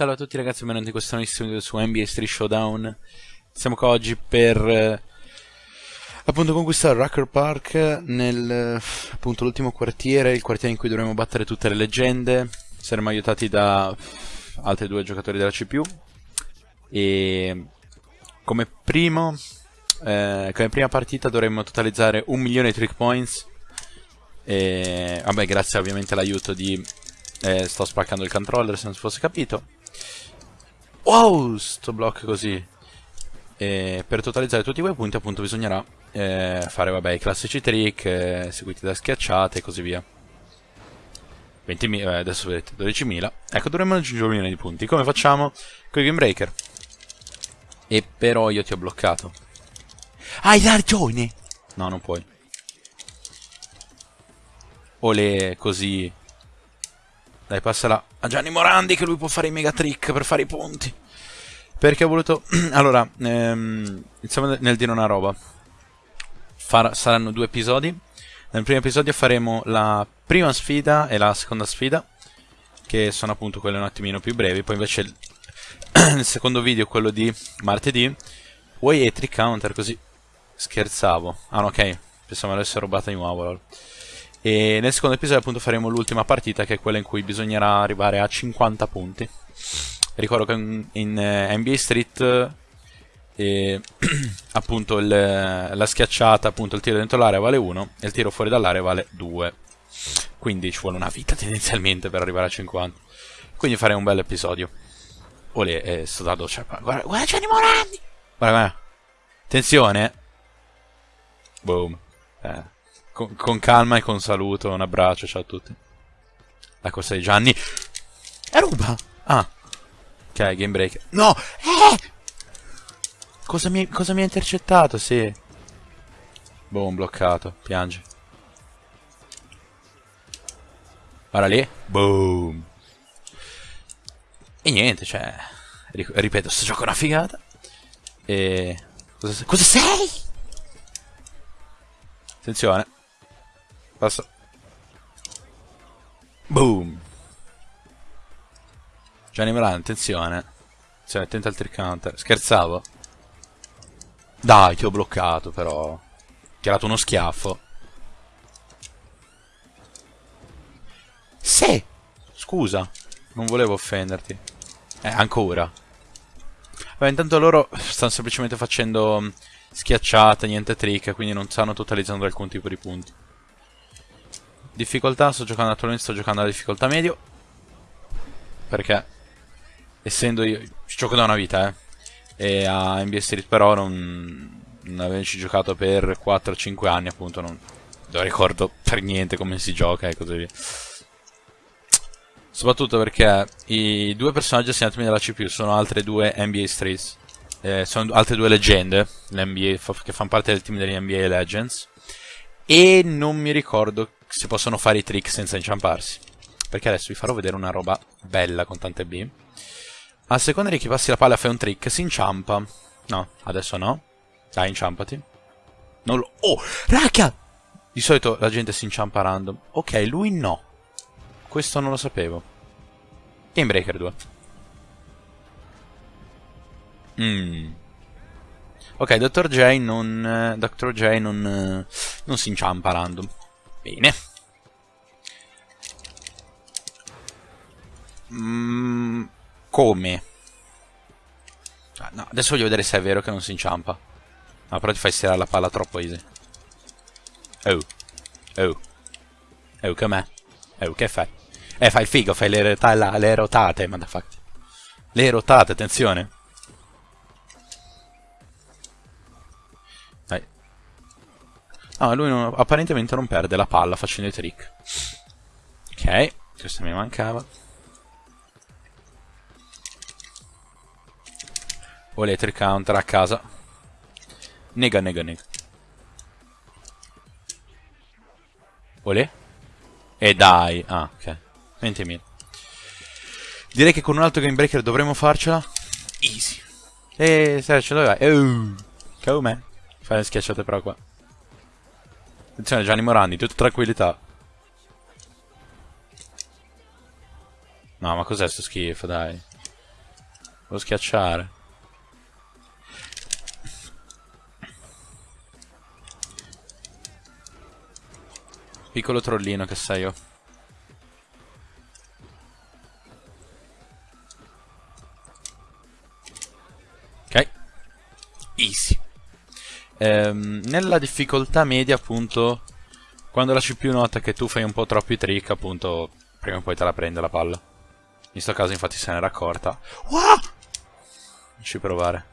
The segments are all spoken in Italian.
Salve a tutti ragazzi, benvenuti in questo nuovissimo video su NBA Street Showdown. Siamo qua oggi per eh, appunto conquistare Rucker Park nel eh, appunto l'ultimo quartiere, il quartiere in cui dovremo battere tutte le leggende. Saremo aiutati da altri due giocatori della CPU. E come primo eh, come prima partita dovremmo totalizzare un milione di trick points. E vabbè, grazie ovviamente all'aiuto di eh, sto spaccando il controller se non si fosse capito. Wow, sto blocco così. E per totalizzare tutti quei punti appunto bisognerà eh, fare vabbè i classici trick eh, seguiti da schiacciate e così via. 20.000, eh, adesso vedete 12.000. Ecco, dovremmo raggiungere un milione di punti. Come facciamo? Con i Game Breaker. E però io ti ho bloccato. Hai ragione! No, non puoi. O le così dai, passala a Gianni Morandi che lui può fare i mega trick per fare i punti. Perché ho voluto... allora, ehm, iniziamo nel dire una roba. Far... saranno due episodi. Nel primo episodio faremo la prima sfida e la seconda sfida, che sono appunto quelle un attimino più brevi. Poi invece il, il secondo video, quello di martedì, vuoi e trick counter così. Scherzavo. Ah, no, ok. Pensavo l'avesse rubata di nuovo. E nel secondo episodio appunto faremo l'ultima partita che è quella in cui bisognerà arrivare a 50 punti. Ricordo che in, in eh, NBA Street eh, appunto il, la schiacciata, appunto il tiro dentro l'area vale 1 e il tiro fuori dall'area vale 2. Quindi ci vuole una vita tendenzialmente per arrivare a 50. Quindi faremo un bel episodio. Olè, è stato... Cioè, guarda, guarda Gianni Morandi! Guarda, guarda. Attenzione. Boom. Eh con, con, calma e con saluto, un abbraccio, ciao a tutti. La corsa di Gianni. È ruba! Ah. Ok, game break. No! Eh! Cosa mi, cosa mi ha intercettato? Sì. Boom, bloccato. Piange. Guarda lì. Boom. E niente, cioè... Ripeto, sto gioco è una figata. E... Cosa, cosa sei? Attenzione. Passa. Boom. Gianni Moran, attenzione. Attenzione, attento al trick counter. Scherzavo. Dai, ti ho bloccato però. Ti ha dato uno schiaffo. Sì! Scusa, non volevo offenderti. Eh, ancora. Vabbè, intanto loro stanno semplicemente facendo schiacciate, niente trick, quindi non stanno totalizzando alcun tipo di punti. Difficoltà, sto giocando attualmente, sto giocando alla difficoltà medio. Perché, essendo io, ci gioco da una vita, eh. E a NBA Street però non, non avendoci giocato per 4-5 anni, appunto, non, non ricordo per niente come si gioca e così via. Soprattutto perché i due personaggi assegnatemi dalla CPU sono altre due NBA Streets. Eh, sono altre due leggende NBA, che fanno parte del team degli NBA Legends. E non mi ricordo si possono fare i trick senza inciamparsi. Perché adesso vi farò vedere una roba bella con tante B. A seconda di chi passi la palla fai un trick, si inciampa. No, adesso no. Dai, inciampati. Non lo... Oh, raga! Di solito la gente si inciampa random. Ok, lui no. Questo non lo sapevo. Game Breaker 2. Mmm. Ok, Dr. J non... Eh, Dr. J non... Eh, non si inciampa random. Bene. Mm, come? Ah, no, adesso voglio vedere se è vero che non si inciampa. No, però ti fai stirare la palla troppo easy. Oh. Oh. Oh, com'è? Oh, che fai? Eh, fai il figo, fai le, le rotate, motherfucker. Le rotate, attenzione. No, lui non, apparentemente non perde la palla facendo i trick. Ok, questo mi mancava. O trick counter a casa. Nega, nega, nega. Olè? E dai. Ah, ok. 20.000. Direi che con un altro game breaker dovremmo farcela. Easy. E se ce dove vai? Oh, come? Fai le schiacciate però qua. Attenzione Gianni Morandi, tutta tranquillità. No, ma cos'è sto schifo, dai. Devo schiacciare. Piccolo trollino che sei io. Ok. Easy. Ehm, nella difficoltà media, appunto, quando la CPU nota che tu fai un po' troppi trick, appunto, prima o poi te la prende la palla. In questo caso, infatti, se n'era accorta. Wow! Ci provare.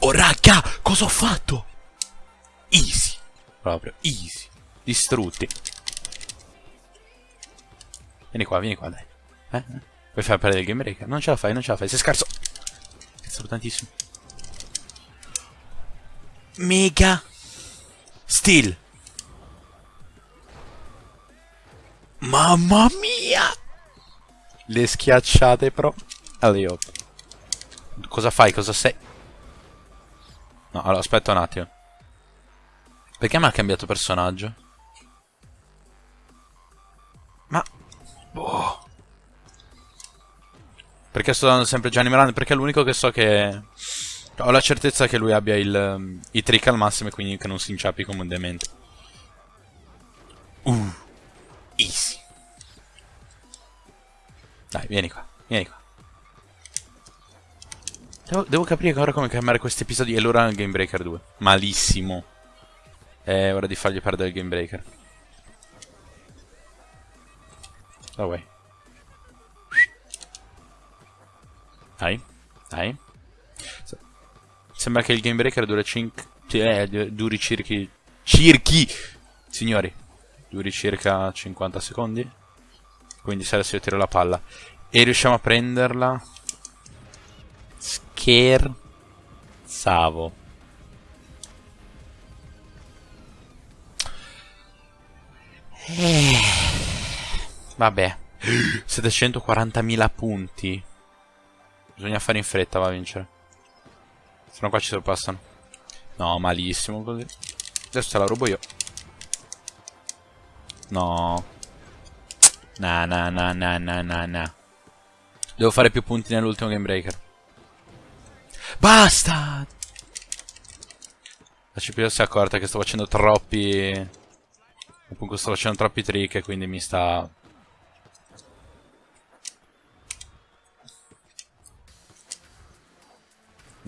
Oh, raga! Cosa ho fatto? Easy. Proprio, easy. Distrutti. Vieni qua, vieni qua, dai. Eh? Vuoi far perdere il game breaker? Non ce la fai, non ce la fai, sei scarso. Cazzo, tantissimo. Mega. Still. Mamma mia! Le schiacciate pro. Allora, Cosa fai? Cosa sei? No, allora, aspetta un attimo. Perché mi ha cambiato personaggio? Ma... Boh. Perché sto dando sempre Gianni Miranda? Perché è l'unico che so che... Ho la certezza che lui abbia il, i trick al massimo e quindi che non si inciappi demente. Uh. Easy. Dai, vieni qua, vieni qua. Devo, devo capire ora come cambiare questi episodi e l'ora nel Game Breaker 2. Malissimo. È ora di fargli perdere il Game Breaker. Oh, way. Dai, dai. Sembra che il Game Breaker duri 5... Eh, duri circhi... Circhi! Signori, duri circa 50 secondi. Quindi se adesso io tiro la palla e riusciamo a prenderla... Scherzavo. Eh. Vabbè. 740.000 punti. Bisogna fare in fretta, va a vincere. Se no qua ci sorpassano. No, malissimo così. Adesso te la rubo io. No. Na na na na na na na. Devo fare più punti nell'ultimo game breaker. Basta! La CPU si è accorta che sto facendo troppi... Appunto sto facendo troppi trick e quindi mi sta...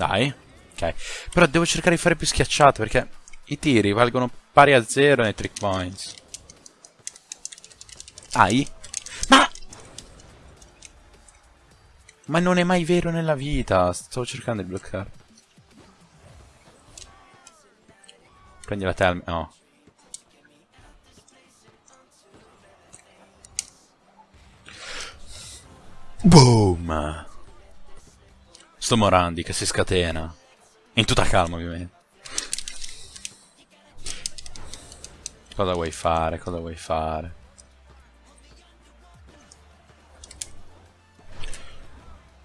Dai. Ok. Però devo cercare di fare più schiacciate perché i tiri valgono pari a zero nei trick points. Ai? Ma... Ma non è mai vero nella vita. Stavo cercando di bloccare. Prendi la telma. No. Boom! Sto Morandi che si scatena. In tutta calma, ovviamente. Cosa vuoi fare? Cosa vuoi fare?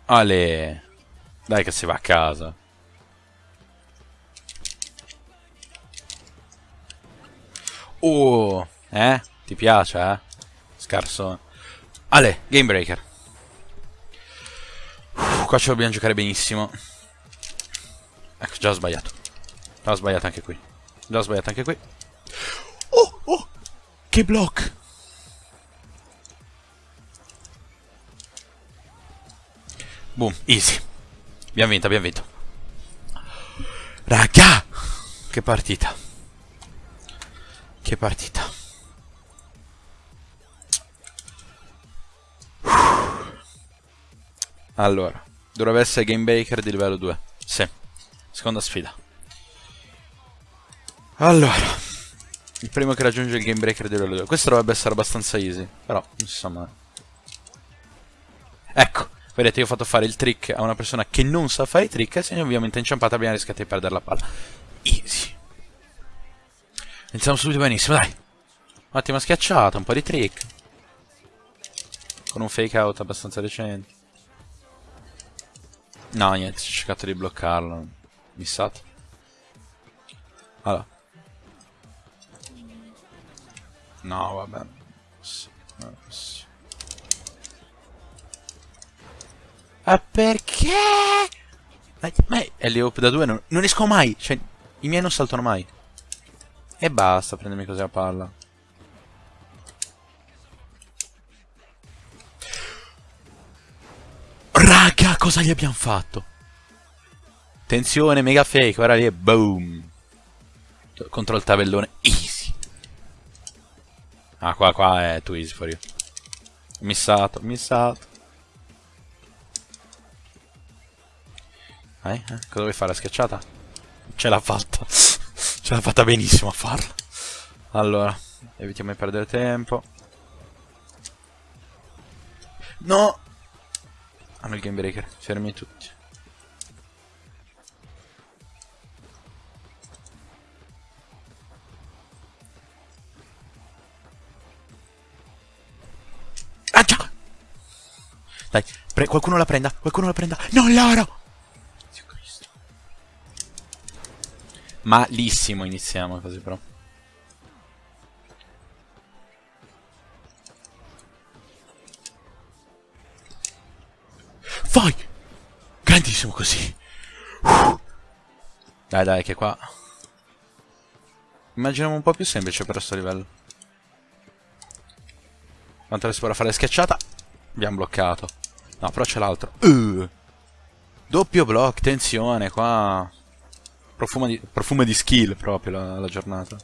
Ale. Dai che si va a casa. Oh, eh? Ti piace, eh? Scarso. Ale, Game Breaker. Uff, qua ce lo dobbiamo giocare benissimo. Ecco, già ho sbagliato. Già ho sbagliato anche qui. Già ho sbagliato anche qui. Oh, oh! Che block! Boom, easy. Abbiamo vinto, abbiamo vinto. Raga! Che partita. Che partita. Allora, dovrebbe essere Game Baker di livello 2. Sì. Seconda sfida. Allora, il primo che raggiunge il Game Breaker di livello 2. Questo dovrebbe essere abbastanza easy, però mai. Ecco, vedete io ho fatto fare il trick a una persona che non sa fare i trick e se ovviamente inciampata abbiamo rischiato di perdere la palla. Easy. Iniziamo subito benissimo, dai. Un'ottima schiacciata, un po' di trick. Con un fake out abbastanza decente. No, niente, ho cercato di bloccarlo. Missato. Allora. No, vabbè. Ma perché? Ma, ma è le up da due non, non esco mai. Cioè, i miei non saltano mai. E basta, prendermi così a palla. Raga, cosa gli abbiamo fatto? Tensione, mega fake, guarda lì e boom. Contro il tabellone, easy. Ah, qua, qua è too easy for you. Missato, missato. Eh, eh, cosa vuoi fare? La schiacciata? Ce l'ha fatta. Ce l'ha fatta benissimo a farla. Allora, evitiamo di perdere tempo. No! Hanno il game breaker, fermi tutti. Ah già! Dai, qualcuno la prenda, qualcuno la prenda. Non loro! Malissimo iniziamo così però. Grandissimo così. Dai dai che qua... Immaginiamo un po' più semplice per questo livello. Quanto adesso ora fare schiacciata? Abbiamo bloccato. No, però c'è l'altro. Uh. Doppio block, tensione qua. Profuma di, profuma di skill proprio la, la giornata.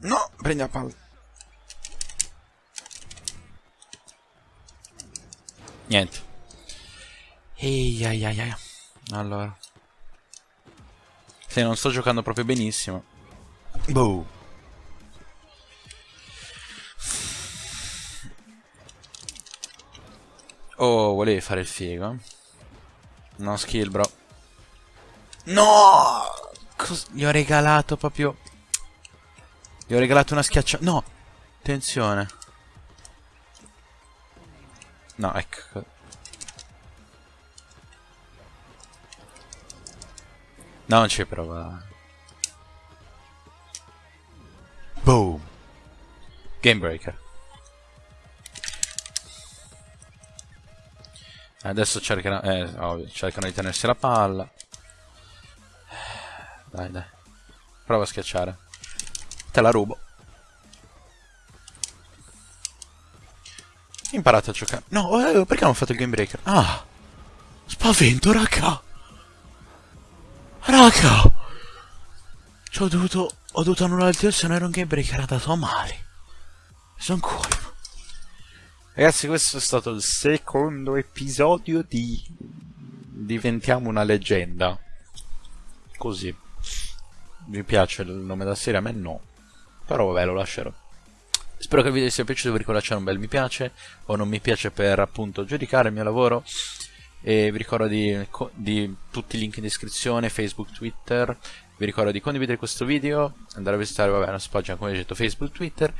No, prendi la palla. Niente. Ehi, ai, ai, ai. Allora. Se non sto giocando proprio benissimo. Boh. Oh, volevi fare il figo? No skill, bro. No! Cos gli ho regalato proprio... Gli ho regalato una schiaccia... No! Attenzione. No, ecco. No, non ci prova. Boom. Game breaker. Adesso cercano, eh, ovvio, cercano di tenersi la palla. Dai, dai. Prova a schiacciare. Te la rubo. Imparate a giocare. No, eh, perché non ho fatto il game breaker? Ah! Spavento, raga! Raga! Ci ho dovuto... Ho dovuto annullare il tiro se non era un game breaker, era andato male. Sono colpo. Ragazzi, questo è stato il secondo episodio di Diventiamo una leggenda. Così. Vi piace il nome della serie? A me no. Però vabbè, lo lascerò. Spero che il video vi sia piaciuto, vi ricordo lasciare un bel mi piace o non mi piace per appunto giudicare il mio lavoro. E vi ricordo di, di tutti i link in descrizione, Facebook, Twitter. Vi ricordo di condividere questo video, andare a visitare vabbè, la nostra pagina come detto Facebook, Twitter.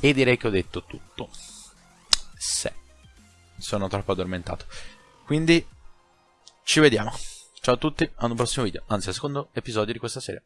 E direi che ho detto tutto se sono troppo addormentato. Quindi ci vediamo. Ciao a tutti, ad un prossimo video, anzi al secondo episodio di questa serie.